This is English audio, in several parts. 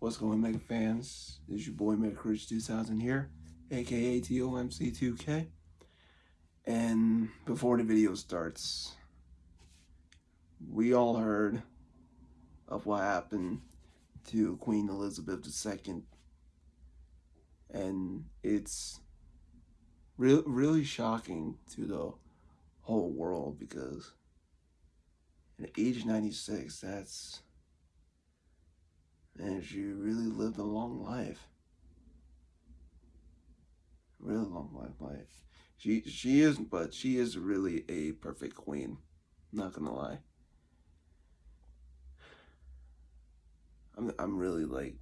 What's going Mega fans? Is your boy Metacrush 2000 here, aka TOMC2K. And before the video starts, we all heard of what happened to Queen Elizabeth II. And it's re really shocking to the whole world because at age 96, that's and she really lived a long life. Really long life, life. She she is, but she is really a perfect queen. Not gonna lie. I'm I'm really like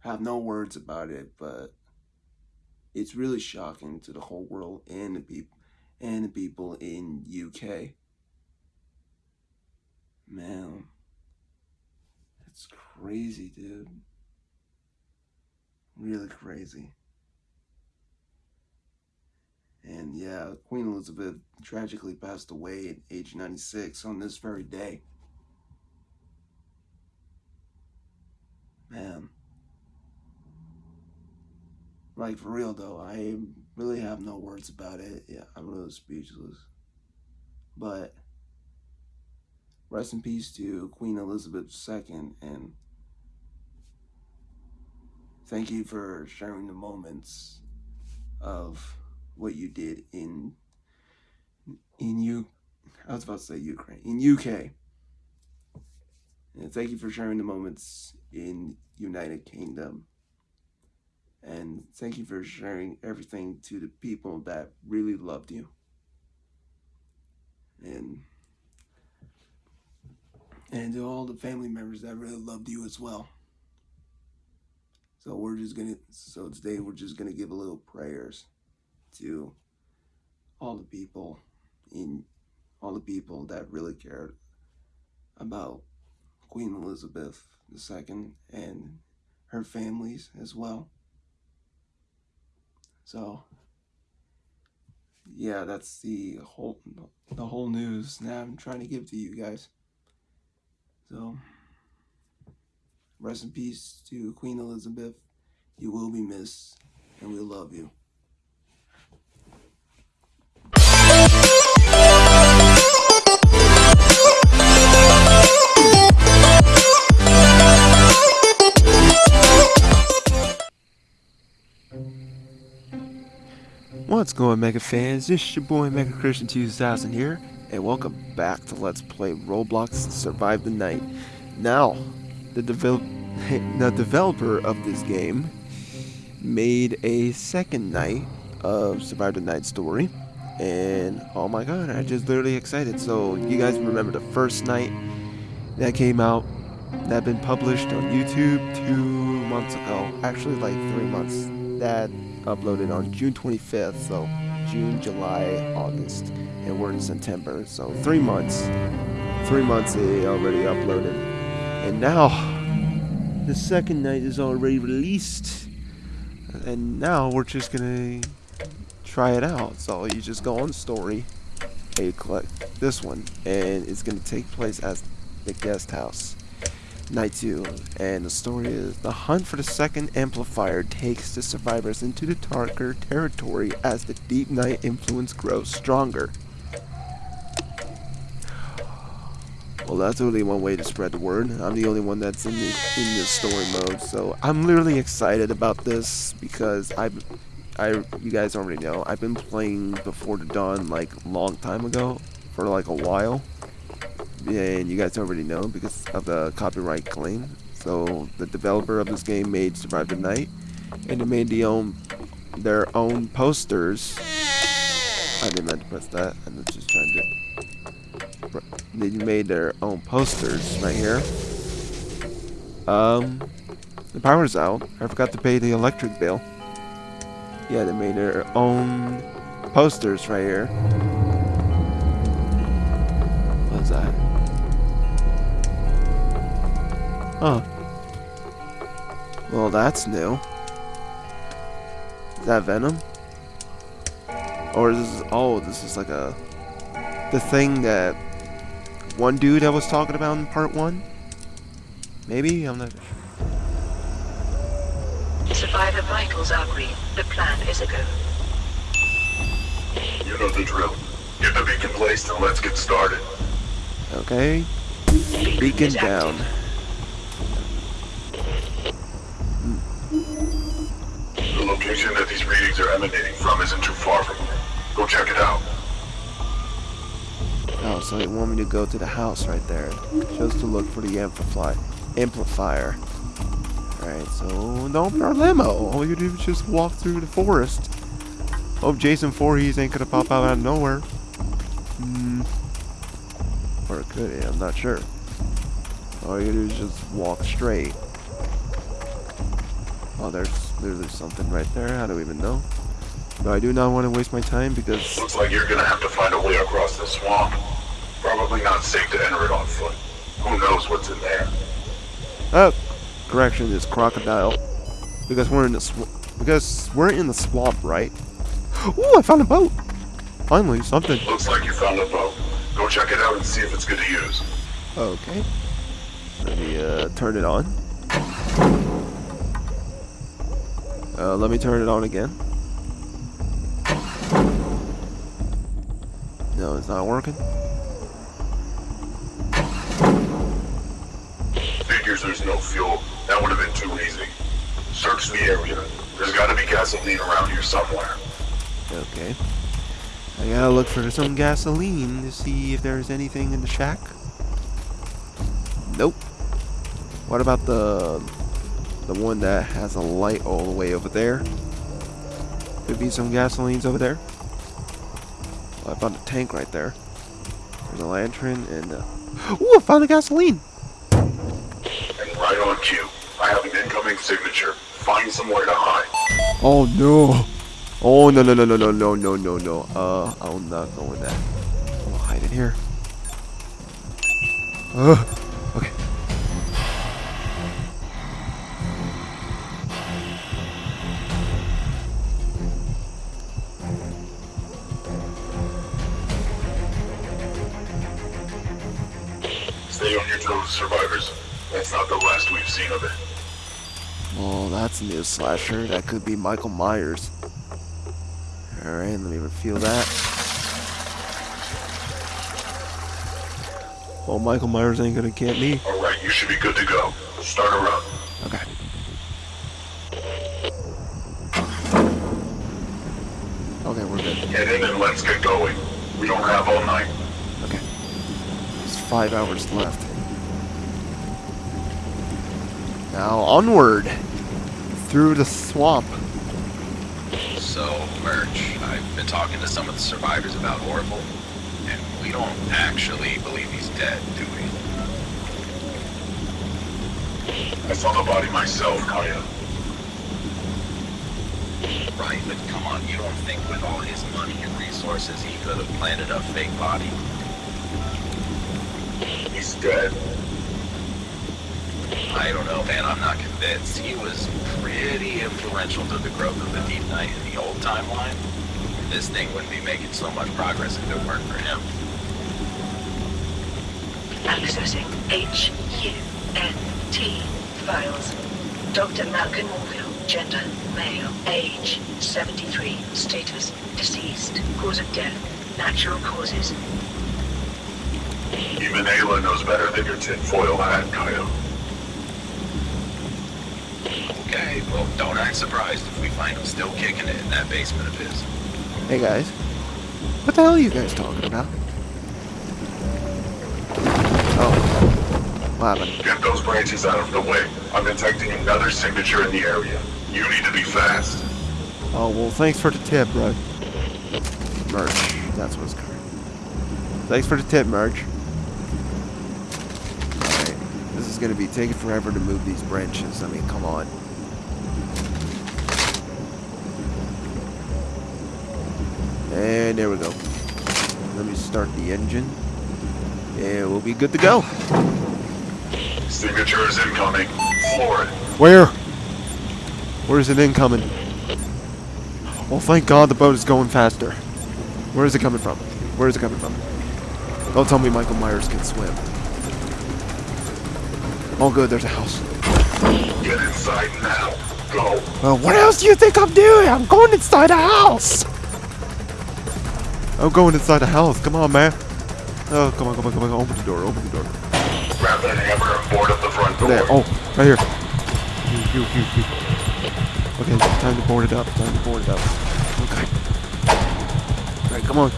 have no words about it, but it's really shocking to the whole world and the people and the people in UK. Man. It's crazy, dude. Really crazy. And yeah, Queen Elizabeth tragically passed away at age 96 on this very day. Man. Like, for real though, I really have no words about it. Yeah, I'm really speechless. But Rest in peace to Queen Elizabeth II and thank you for sharing the moments of what you did in in you I was about to say Ukraine in UK and thank you for sharing the moments in United Kingdom. And thank you for sharing everything to the people that really loved you. And and to all the family members that really loved you as well. So we're just gonna, so today we're just gonna give a little prayers to all the people in, all the people that really cared about Queen Elizabeth II and her families as well. So yeah, that's the whole, the whole news that I'm trying to give to you guys. So, rest in peace to Queen Elizabeth. You will be missed, and we love you. What's going on, Mega fans? Is your boy Mega Christian 2000 here, and welcome back to Let's Play Roblox Survive the Night. Now, the, develop the developer of this game made a second night of Survive the Night story, and oh my god, I just literally excited. So, you guys remember the first night that came out, that been published on YouTube two months ago, actually like three months, that uploaded on June 25th, so June, July, August, and we're in September, so three months. Three months they already uploaded. And now, the second night is already released. And now we're just gonna try it out. So you just go on story, and you click this one, and it's gonna take place at the guest house. Night 2, and the story is the hunt for the second amplifier takes the survivors into the darker territory as the deep night influence grows stronger. Well, that's only one way to spread the word. I'm the only one that's in the in this story mode, so I'm literally excited about this because I, I, you guys already know I've been playing Before the Dawn like long time ago for like a while and you guys already know because of the copyright claim. So the developer of this game made Survive the Night, and they made the own their own posters. I didn't meant to press that. I was just trying to. They made their own posters right here. Um, the power's out. I forgot to pay the electric bill. Yeah, they made their own posters right here. What's that? Oh. Well, that's new. Is that Venom? Or is this... Oh, this is like a... The thing that... One dude I was talking about in part one? Maybe? I'm not sure. Survivor vitals are green. The plan is a go. You know the drill. Get the beacon placed and let's get started. Okay. Beacon is down. active. That these readings are emanating from isn't too far from here. Go check it out. Oh, so they want me to go to the house right there. Just to look for the amplify amplifier. Alright, so our limo. All you do is just walk through the forest. Hope Jason Voorhees ain't gonna pop out out of nowhere. Hmm. Or could, I'm not sure. All you do is just walk straight. Oh, there's there's something right there. How do we even know. But I do not want to waste my time because Looks like you're gonna have to find a way across the swamp. Probably not safe to enter it on foot. Who knows what's in there? Oh, correction is crocodile. Because we're in the because we're in the swamp, right? Ooh, I found a boat. Finally, something. Looks like you found a boat. Go check it out and see if it's good to use. Okay. Let me uh, turn it on. Uh, let me turn it on again. No, it's not working. Figures there's no fuel. That would have been too easy. Search the area. There's gotta be gasoline around here somewhere. Okay. I gotta look for some gasoline to see if there's anything in the shack. Nope. What about the the one that has a light all the way over there? Could be some gasolines over there. Oh, I found a tank right there. There's a lantern and uh Ooh, I found the gasoline! And right on cue. I have an incoming signature. Find somewhere to hide. Oh no! Oh no no no no no no no no no. Uh I'll not go in that. I'll hide in here. Uh Stay on survivors. That's not the last we've seen of it. Oh, that's a new slasher. That could be Michael Myers. Alright, let me reveal that. Oh, Michael Myers ain't gonna get me. Alright, you should be good to go. Start a run. Okay. Okay, we're good. Get in and let's get going. We don't have all night. Okay. There's five hours left. Now, onward! Through the swamp. So, Merch, I've been talking to some of the survivors about Orville, and we don't actually believe he's dead, do we? I saw the body myself, Kaya. Right, but come on, you don't think with all his money and resources he could have planted a fake body? He's dead. I don't know, man, I'm not convinced. He was pretty influential to the growth of the Deep Night in the old timeline. This thing wouldn't be making so much progress if it weren't for him. Accessing H-U-N-T files. Dr. Malcolm Orville, gender, male, age, 73, status, deceased, cause of death, natural causes. Even Ayla knows better than your tinfoil hat, Kaya. Okay, well, don't act surprised if we find him still kicking it in that basement of his. Hey guys. What the hell are you guys talking about? Oh. What happened? Get those branches out of the way. I'm detecting another signature in the area. You need to be fast. Oh, well, thanks for the tip, bro. Merch. That's what's called. Thanks for the tip, Merch. Alright. This is going to be taking forever to move these branches. I mean, come on. And there we go. Let me start the engine. And we'll be good to go. Signature is incoming. Floor it. Where? Where is it incoming? Well, thank God the boat is going faster. Where is it coming from? Where is it coming from? Don't tell me Michael Myers can swim. Oh, good, there's a house. Get inside now. go. Well, what else do you think I'm doing? I'm going inside the house. I'm going inside the house. Come on, man. Oh, come on, come on, come on. Open the door. Open the door. Grab that hammer and board up the front door. There. Oh, right here. You, you, you, you. Okay, time to board it up. Time to board it up. Okay. Alright, come on.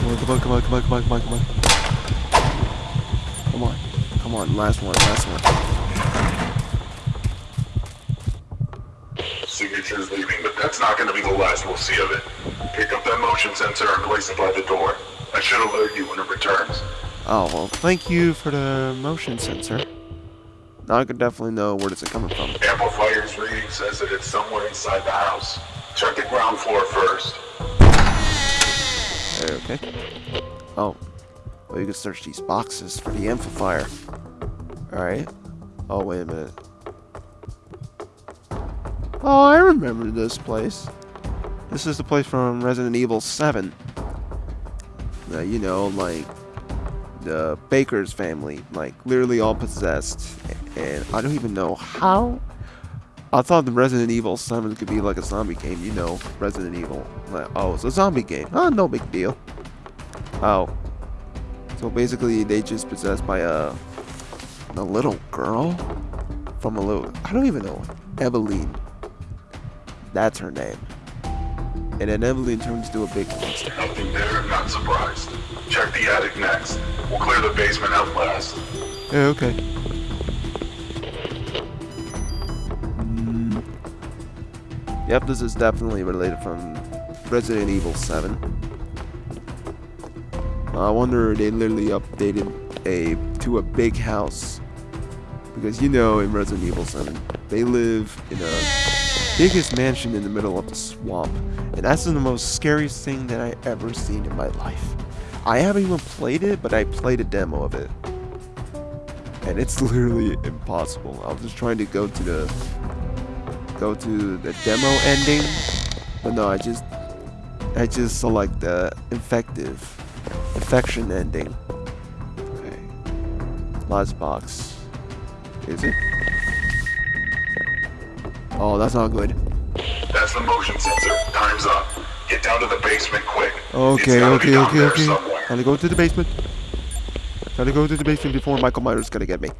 Come on, come on, come on, come on, come on, come on, come on. Come on. Last one, last one. Signature's leaving, but that's not going to be the last we'll see of it. Pick up that motion sensor and place it by the door. I should alert you when it returns. Oh, well, thank you for the motion sensor. Now I could definitely know where is it coming from. Amplifier's reading says that it's somewhere inside the house. Check the ground floor first. Okay. Oh. Well, you can search these boxes for the amplifier. Alright. Oh, wait a minute. Oh, I remember this place. This is the place from Resident Evil 7. Uh, you know, like the Baker's family, like literally all possessed. And I don't even know how. I thought the Resident Evil 7 could be like a zombie game, you know, Resident Evil. Like, oh, it's a zombie game. Oh, no big deal. Oh. So basically, they just possessed by a, a little girl from a little, I don't even know, Eveline. That's her name. And then Eveline turns into a big monster. Nothing there, I'm not surprised. Check the attic next. We'll clear the basement out last. Yeah, okay. Mm. Yep, this is definitely related from Resident Evil 7. I wonder they literally updated a to a big house. Because you know in Resident Evil 7, they live in a biggest mansion in the middle of the swamp. And that's the most scariest thing that I ever seen in my life. I haven't even played it, but I played a demo of it. And it's literally impossible. I was just trying to go to the go to the demo ending. But no, I just I just select the effective infection ending. Okay. Last box. Is it? Oh, that's not good. That's the motion sensor. Time's up. Get down to the basement quick. Okay, okay, okay, okay. somewhere. Gotta go to the basement. Gotta go to the basement before Michael Myers gonna get me.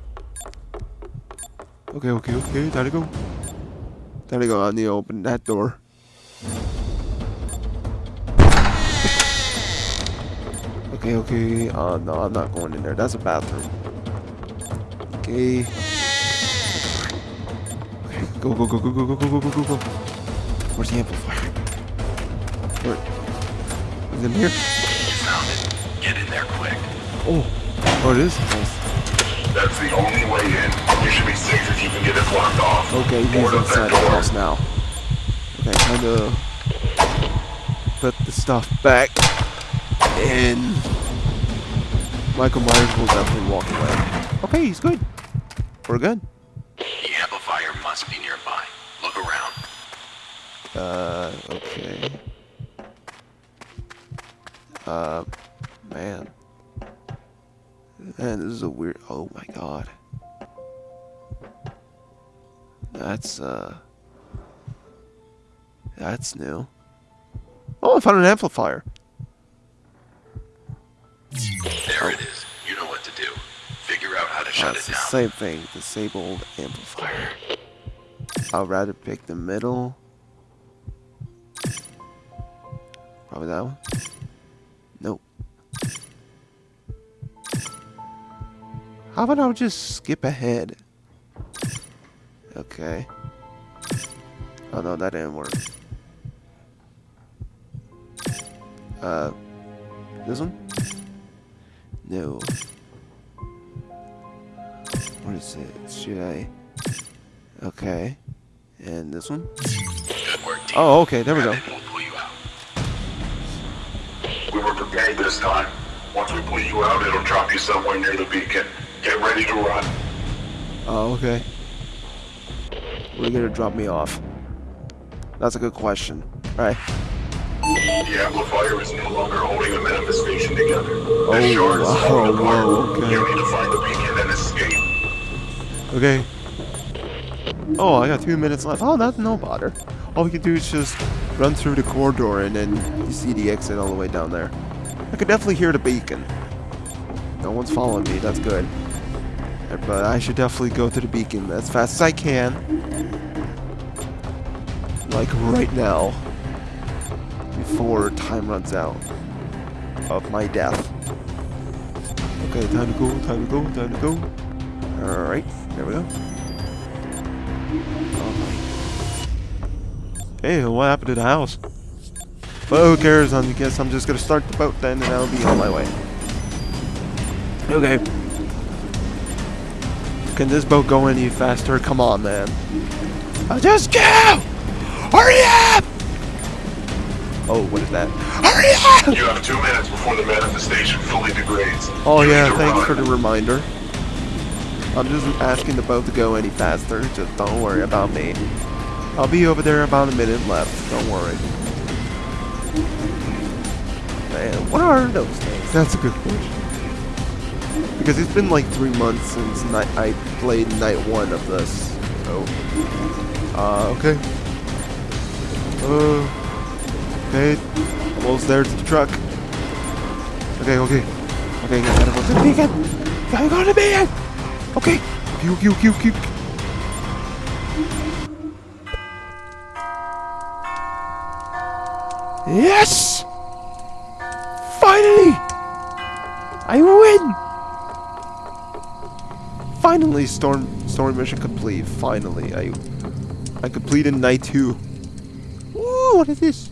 Okay, okay, okay. Gotta go. Gotta go. I need to open that door. Okay, okay. Uh, no, I'm not going in there. That's a bathroom. Okay. Okay, go, go, go, go, go, go, go, go, go, go, go. Where's the amplifier? Where? Is it here? You found it. Get in there quick. Oh, oh, it is nice. That's the only way in. You should be safe if you can get it blocked off. Okay, he's inside the house now. Okay, time to put the stuff back, and Michael Myers will definitely walk away. Okay, he's good. We're good. The amplifier must be nearby. Look around. Uh, okay. Uh, man. Man, this is a weird. Oh my god. That's, uh. That's new. Oh, I found an amplifier. Shut That's it the down. same thing. Disabled amplifier. I'd rather pick the middle. Probably that one. Nope. How about I just skip ahead? Okay. Oh no, that didn't work. Uh, this one? No. What is it? Should I? Okay. And this one? Work. Oh, okay. There we go. Grab it and we'll pull you out. We were prepared this time. Once we pull you out, it'll drop you somewhere near the beacon. Get ready to run. Oh, okay. Where are you gonna drop me off? That's a good question. Alright. The amplifier is no longer holding the manifestation together. Oh, wow, falling apart. okay. You need to find the beacon and escape. Okay. Oh, I got two minutes left. Oh, that's no bother. All we can do is just run through the corridor and then you see the exit all the way down there. I could definitely hear the beacon. No one's following me, that's good. But I should definitely go to the beacon as fast as I can. Like right now. Before time runs out of my death. Okay, time to go, time to go, time to go. Alright, there we go. Hey, what happened to the house? But who cares? I guess I'm just gonna start the boat then and I'll be on my way. Okay. Can this boat go any faster? Come on, man. I'll just go! Hurry up! Oh, what is that? Hurry up! You have two minutes before the manifestation fully degrades. Oh You yeah, thanks run. for the reminder. I'm just asking the boat to go any faster, just don't worry about me. I'll be over there about a minute left, don't worry. Man, what are those things? That's a good question. Because it's been like three months since night I played night one of this. So, uh, okay. Uh, okay, almost there to the truck. Okay, okay. Okay, gotta go to the beacon! Gotta go to! Okay! Pew, pew, pew, pew. Yes! Finally! I win! Finally, storm storm mission complete. Finally, I I completed night two. Ooh, what is this?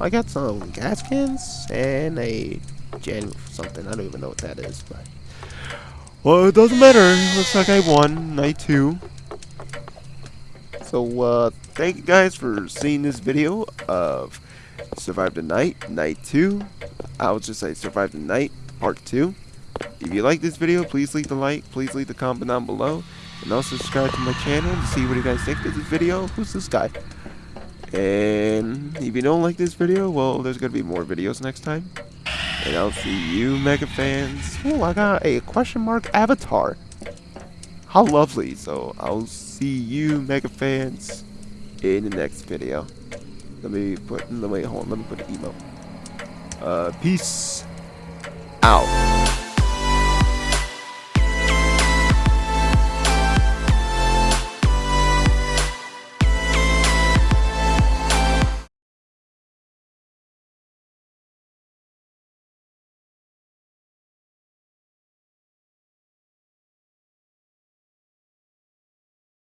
I got some gas cans and a gen something. I don't even know what that is, but well, it doesn't matter. Looks like I won night two. So, uh, thank you guys for seeing this video of Survive the Night, Night 2. I would just say Survive the Night, Part 2. If you like this video, please leave the like, please leave the comment down below. And also subscribe to my channel to see what you guys think of this video. Who's this guy? And if you don't like this video, well, there's going to be more videos next time. And I'll see you, Mega fans. Oh, I got a question mark avatar. How lovely. So, I'll see you, Mega fans, in the next video. Let me put, wait, hold on, let me put an emo. Uh, peace out.